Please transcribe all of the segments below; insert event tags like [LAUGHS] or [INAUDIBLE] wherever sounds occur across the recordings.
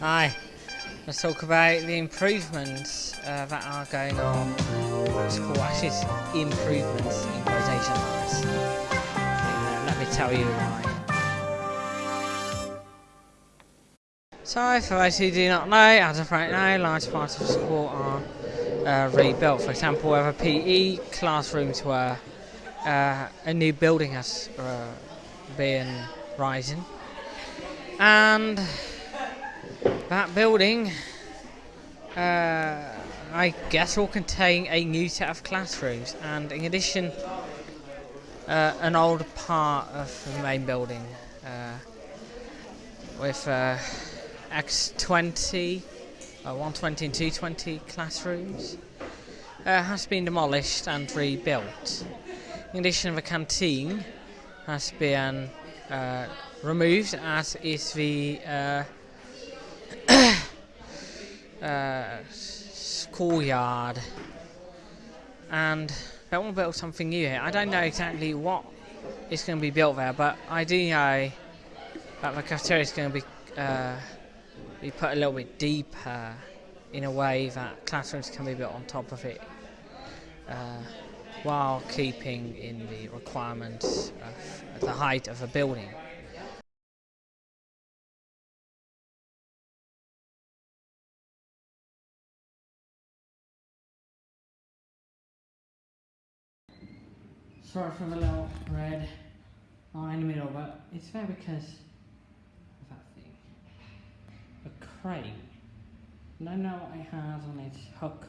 Hi, let's talk about the improvements uh, that are going on at school. Actually, it's improvements in quotation marks. Uh, let me tell you why. So, for those who do not know, as of right now, large parts of the school are uh, rebuilt. For example, where the PE classrooms were, uh, a new building has uh, been rising. And that building, uh, I guess, will contain a new set of classrooms, and in addition, uh, an old part of the main building uh, with uh, X20, uh, 120 and 220 classrooms uh, has been demolished and rebuilt. In addition, the canteen has been uh, removed, as is the uh, schoolyard. And they want to build something new here. I don't know exactly what is going to be built there, but I do know that the cafeteria is going to be, uh, be put a little bit deeper in a way that classrooms can be built on top of it. Uh, while keeping in the requirements of the height of a building. Sorry for the little red line in the middle, but it's there because of that thing. A crane. I don't know what it has on its hook,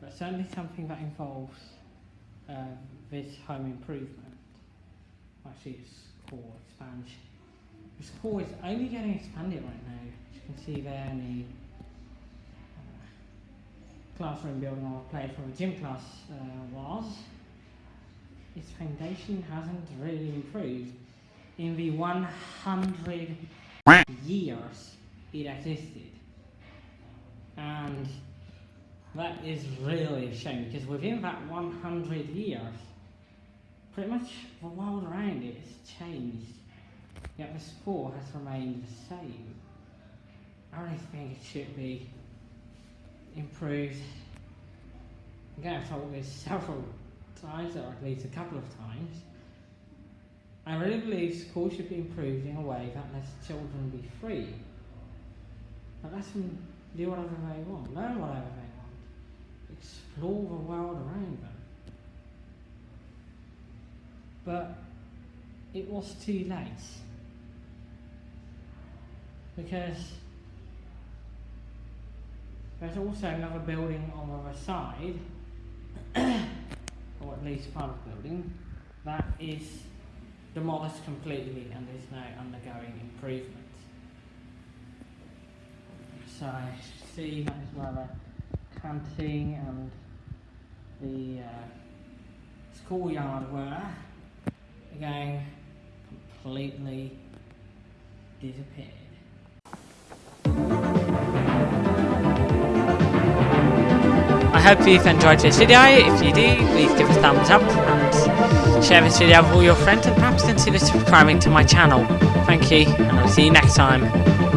but certainly something that involves uh, this home improvement. Actually, it's core expansion. This core is only getting expanded right now. As you can see there in the uh, classroom building or place where the gym class uh, was. Its foundation hasn't really improved in the 100 years it existed. And that is really a shame because within that 100 years, pretty much the world around it has changed, yet the sport has remained the same. I really think it should be improved. Again, I've told this [LAUGHS] several times, or at least a couple of times. I really believe school should be improved in a way that lets children be free. That lets them do whatever they want, learn whatever they want explore the world around them. But it was too late. Because there's also another building on the other side, of the building, that is demolished completely and is now undergoing improvement. So, I see, that is where the canteen and the uh, schoolyard were again completely disappeared. Hope you've enjoyed this video. If you do, please give a thumbs up and share this video with all your friends and perhaps consider subscribing to my channel. Thank you and I'll see you next time.